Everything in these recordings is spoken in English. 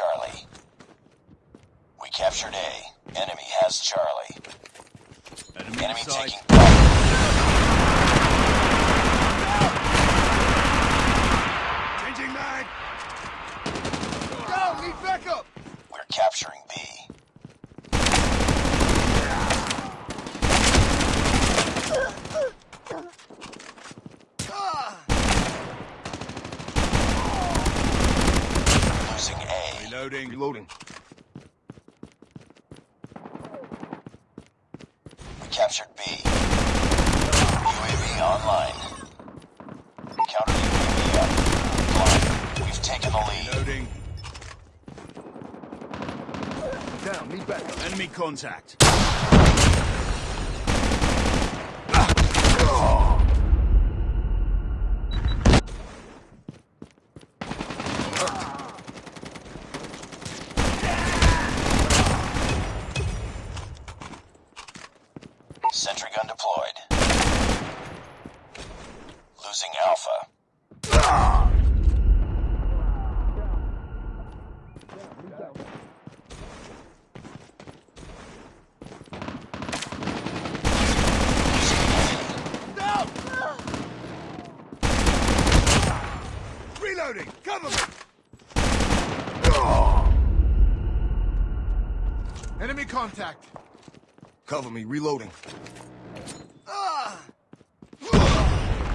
Charlie. We captured A. Enemy has Charlie. Enemy, Enemy taking Reloading. Reloading. We captured B. UAV online. Counter UAV up. Blind. We've taken the lead. Reloading. Down, need backup. Enemy contact. Sentry gun deployed. Losing Alpha. Down! Reloading. Cover me. Enemy contact. Cover me, reloading. Ah!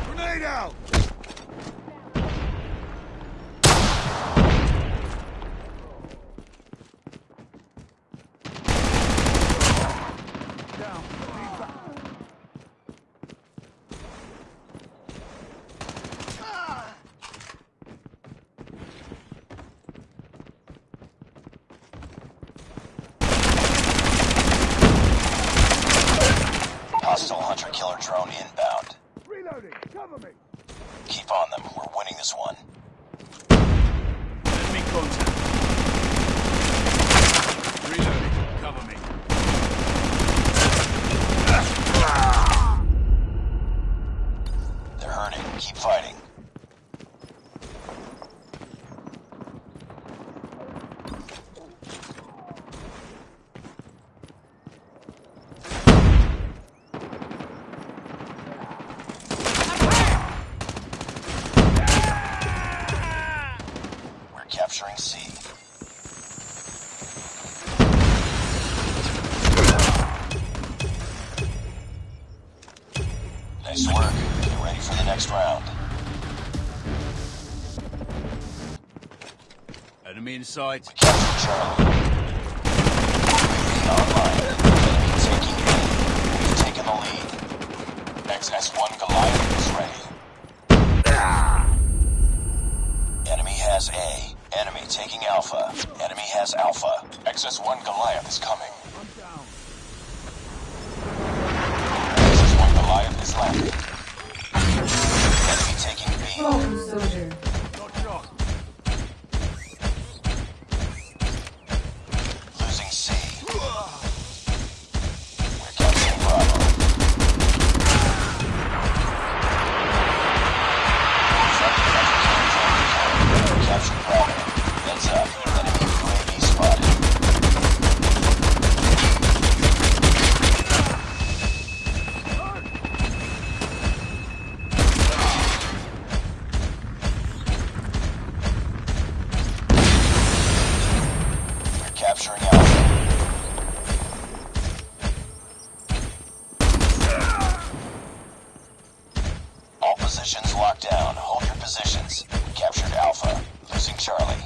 Grenade out. Down. Need back- Ah! Hunter killer drone inbound. Reloading. Cover me. Keep on them. We're winning this one. Enemy contact. Reloading. Cover me. They're hurting. Keep fighting. We're capturing C. Nice work. Get next round. Enemy in sight. Capture Charlie. Online. Enemy taking A. We've taken the lead. XS-1 Goliath is ready. Enemy has A. Enemy taking Alpha. Enemy has Alpha. XS-1 Goliath is coming. XS-1 Goliath is landing. Home soldier. Positions locked down. Hold your positions. We captured Alpha. Losing Charlie.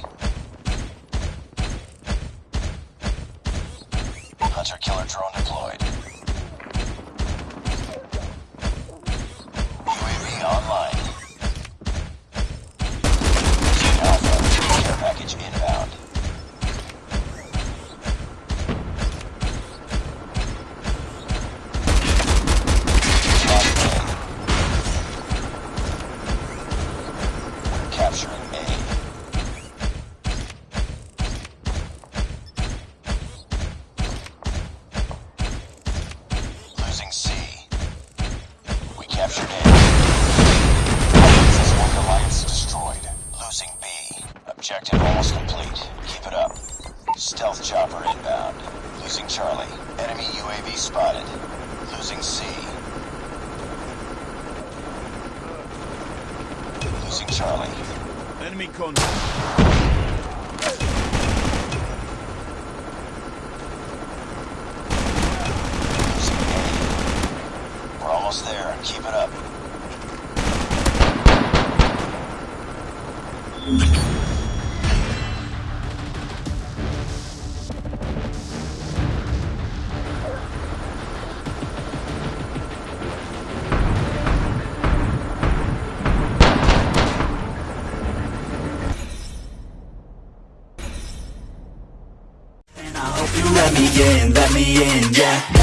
Hunter killer drone deployed. Alliance destroyed. Losing B. Objective almost complete. Keep it up. Stealth chopper inbound. Losing Charlie. Enemy UAV spotted. Losing C. Losing Charlie. Enemy contact. let me in, let me in, yeah.